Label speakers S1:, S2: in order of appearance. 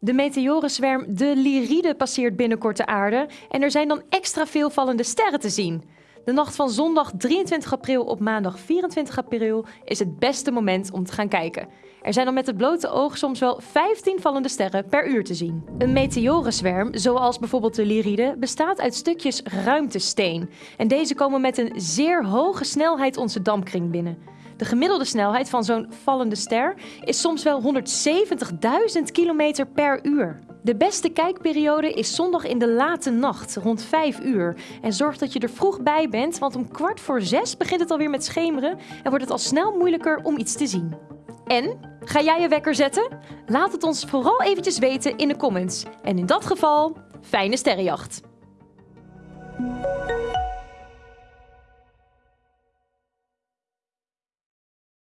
S1: De meteorenzwerm de Lyride passeert binnenkort de aarde en er zijn dan extra veel vallende sterren te zien. De nacht van zondag 23 april op maandag 24 april is het beste moment om te gaan kijken. Er zijn dan met het blote oog soms wel 15 vallende sterren per uur te zien. Een meteorenzwerm, zoals bijvoorbeeld de Lyride, bestaat uit stukjes ruimtesteen. En deze komen met een zeer hoge snelheid onze dampkring binnen. De gemiddelde snelheid van zo'n vallende ster is soms wel 170.000 km per uur. De beste kijkperiode is zondag in de late nacht, rond 5 uur. En zorg dat je er vroeg bij bent, want om kwart voor zes begint het alweer met schemeren en wordt het al snel moeilijker om iets te zien. En, ga jij je wekker zetten? Laat het ons vooral eventjes weten in de comments. En in dat geval, fijne sterrenjacht!